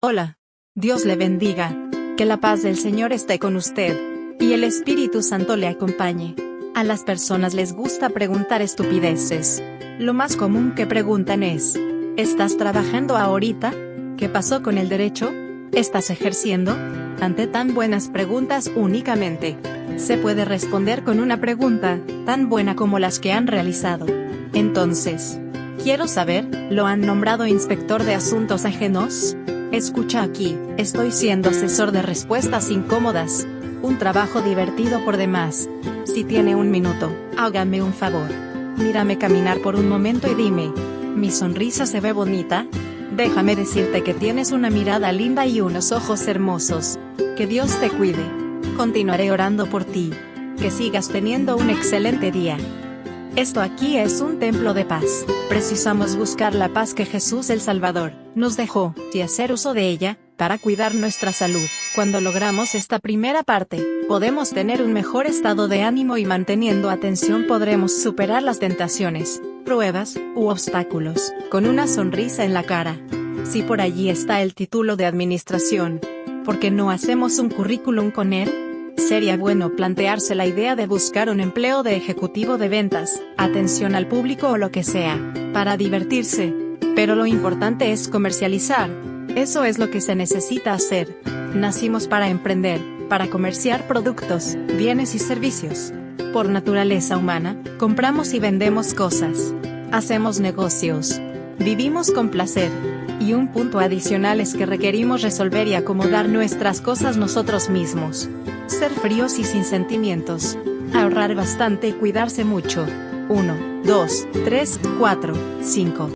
Hola. Dios le bendiga. Que la paz del Señor esté con usted. Y el Espíritu Santo le acompañe. A las personas les gusta preguntar estupideces. Lo más común que preguntan es, ¿estás trabajando ahorita? ¿Qué pasó con el derecho? ¿Estás ejerciendo? Ante tan buenas preguntas únicamente, se puede responder con una pregunta, tan buena como las que han realizado. Entonces, quiero saber, ¿lo han nombrado inspector de asuntos ajenos? Escucha aquí, estoy siendo asesor de respuestas incómodas. Un trabajo divertido por demás. Si tiene un minuto, hágame un favor. Mírame caminar por un momento y dime, ¿mi sonrisa se ve bonita? Déjame decirte que tienes una mirada linda y unos ojos hermosos. Que Dios te cuide. Continuaré orando por ti. Que sigas teniendo un excelente día. Esto aquí es un templo de paz. Precisamos buscar la paz que Jesús el Salvador nos dejó, y hacer uso de ella, para cuidar nuestra salud. Cuando logramos esta primera parte, podemos tener un mejor estado de ánimo y manteniendo atención podremos superar las tentaciones, pruebas, u obstáculos, con una sonrisa en la cara. Si por allí está el título de administración, ¿por qué no hacemos un currículum con él? Sería bueno plantearse la idea de buscar un empleo de ejecutivo de ventas, atención al público o lo que sea, para divertirse. Pero lo importante es comercializar. Eso es lo que se necesita hacer. Nacimos para emprender, para comerciar productos, bienes y servicios. Por naturaleza humana, compramos y vendemos cosas. Hacemos negocios. Vivimos con placer. Y un punto adicional es que requerimos resolver y acomodar nuestras cosas nosotros mismos. Ser fríos y sin sentimientos. Ahorrar bastante y cuidarse mucho. 1, 2, 3, 4, 5.